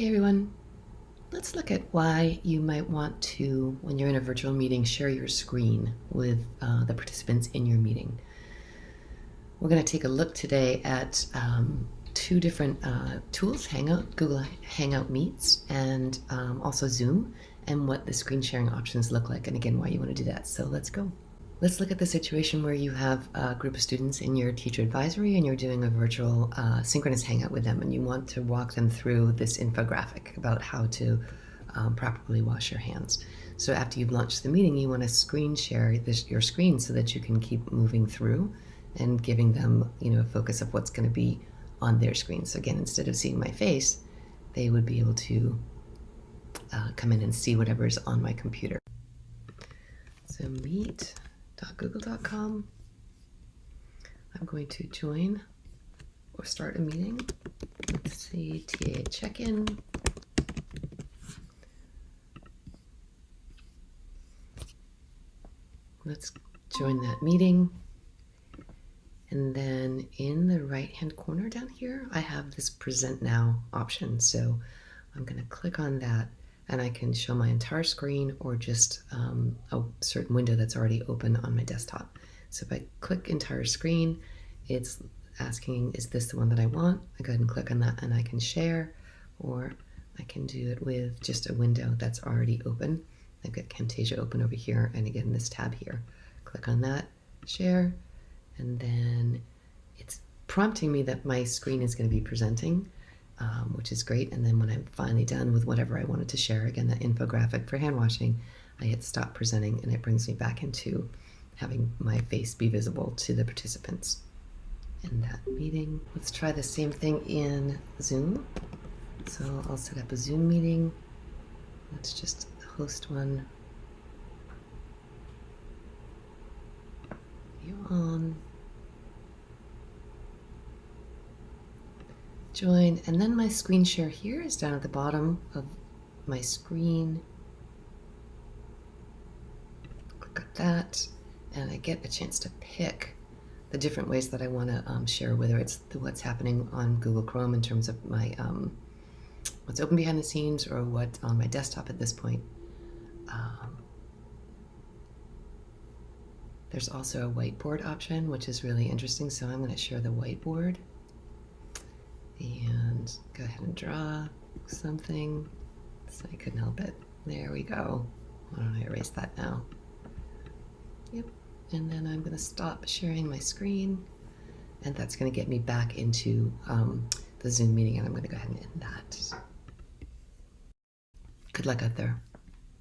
Hey everyone, let's look at why you might want to, when you're in a virtual meeting, share your screen with uh, the participants in your meeting. We're going to take a look today at um, two different uh, tools, Hangout, Google Hangout Meets, and um, also Zoom, and what the screen sharing options look like, and again, why you want to do that. So let's go. Let's look at the situation where you have a group of students in your teacher advisory and you're doing a virtual uh, synchronous hangout with them and you want to walk them through this infographic about how to um, properly wash your hands. So after you've launched the meeting, you want to screen share this, your screen so that you can keep moving through and giving them you know, a focus of what's going to be on their screen. So again, instead of seeing my face, they would be able to uh, come in and see whatever's on my computer. So meet google.com. I'm going to join or start a meeting. Let's see, TA check-in. Let's join that meeting. And then in the right hand corner down here, I have this present now option. So I'm going to click on that and I can show my entire screen or just um, a certain window that's already open on my desktop. So if I click entire screen, it's asking, is this the one that I want? I go ahead and click on that and I can share, or I can do it with just a window that's already open. I've got Camtasia open over here, and again, this tab here. Click on that, share, and then it's prompting me that my screen is going to be presenting um, which is great. And then when I'm finally done with whatever I wanted to share, again, that infographic for hand washing, I hit stop presenting and it brings me back into having my face be visible to the participants in that meeting. Let's try the same thing in Zoom. So I'll set up a Zoom meeting. Let's just host one. You on. Join, and then my screen share here is down at the bottom of my screen. Click on that, and I get a chance to pick the different ways that I want to um, share, whether it's the, what's happening on Google Chrome in terms of my um, what's open behind the scenes or what's on my desktop at this point. Um, there's also a whiteboard option, which is really interesting. So I'm going to share the whiteboard and go ahead and draw something. So I couldn't help it. There we go. Why don't I erase that now? Yep. And then I'm going to stop sharing my screen. And that's going to get me back into um, the Zoom meeting. And I'm going to go ahead and end that. Good luck out there.